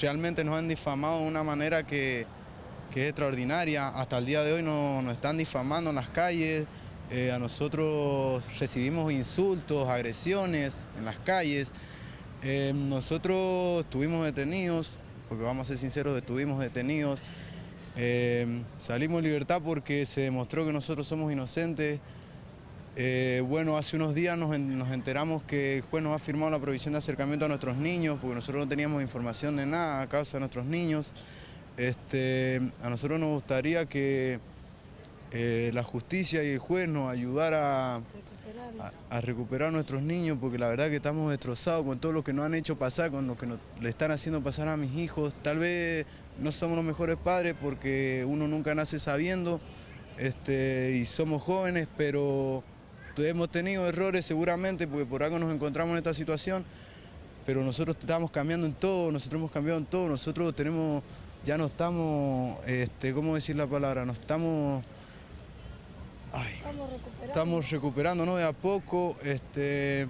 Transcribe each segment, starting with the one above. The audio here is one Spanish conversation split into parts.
realmente nos han difamado de una manera que, que es extraordinaria. Hasta el día de hoy nos, nos están difamando en las calles, eh, a nosotros recibimos insultos, agresiones en las calles. Eh, nosotros estuvimos detenidos, porque vamos a ser sinceros, estuvimos detenidos. Eh, salimos en libertad porque se demostró que nosotros somos inocentes. Bueno, hace unos días nos, enteramos que el juez nos ha firmado la provisión de acercamiento a nuestros niños, porque nosotros no teníamos información de nada a causa de nuestros niños. Este, a nosotros nos gustaría que eh, la justicia y el juez nos ayudara a, recuperar a nuestros niños, porque la verdad que estamos destrozados con todo lo que nos han hecho pasar, con lo que le están haciendo pasar a mis hijos. Tal vez no somos los mejores padres porque uno nunca nace sabiendo este, y somos jóvenes, pero hemos tenido errores seguramente porque por algo nos encontramos en esta situación, pero nosotros estamos cambiando en todo, nosotros hemos cambiado en todo, nosotros tenemos, ya no estamos, este, ¿cómo decir la palabra? No estamos estamos recuperando. Estamos recuperando, De a poco. Este,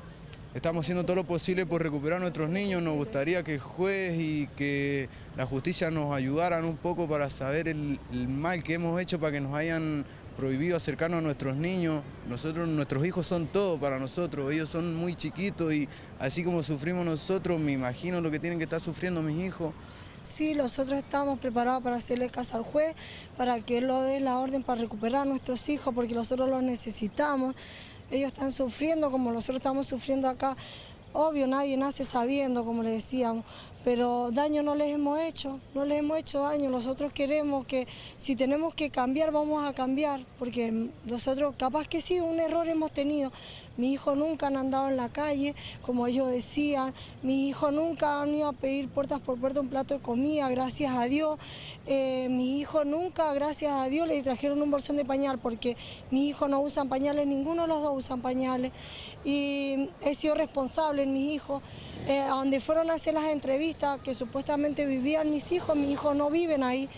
estamos haciendo todo lo posible por recuperar a nuestros niños. Nos gustaría que el juez y que la justicia nos ayudaran un poco para saber el, mal que hemos hecho para que nos hayan prohibido acercarnos a nuestros niños. Nosotros, nuestros hijos son todo para nosotros. Ellos son muy chiquitos y así como sufrimos nosotros, me imagino lo que tienen que estar sufriendo mis hijos. Sí, nosotros estamos preparados para hacerle caso al juez, para que él lo dé la orden para recuperar a nuestros hijos, porque nosotros los necesitamos. Ellos están sufriendo como nosotros estamos sufriendo acá. Obvio, nadie nace sabiendo, como le decíamos, pero daño no les hemos hecho, no les hemos hecho daño. Nosotros queremos que si tenemos que cambiar, vamos a cambiar, porque nosotros capaz que sí, un error hemos tenido. Mi hijo nunca han andado en la calle, como ellos decían, mi hijo nunca han ido a pedir puertas por puerta un plato de comida, gracias a Dios. Eh, mi hijo nunca, gracias a Dios, le trajeron un bolsón de pañal, porque mi hijo no usa pañales, ninguno de los dos usan pañales. Y he sido responsable en mis hijos, eh, donde fueron a hacer las entrevistas que supuestamente vivían mis hijos, mis hijos no viven ahí.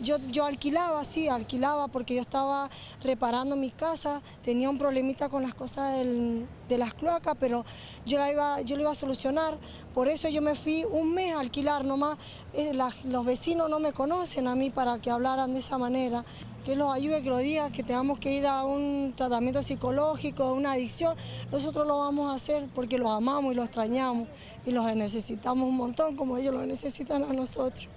Yo, yo alquilaba, sí, alquilaba porque yo estaba reparando mi casa, tenía un problemita con las cosas de las cloacas, pero yo, la iba, yo lo iba a solucionar. Por eso yo me fui un mes a alquilar nomás. Eh, los vecinos no me conocen a mí para que hablaran de esa manera que los ayude, que lo diga, que tengamos que ir a un tratamiento psicológico, una adicción, nosotros lo vamos a hacer porque los amamos y los extrañamos y los necesitamos un montón como ellos lo necesitan a nosotros.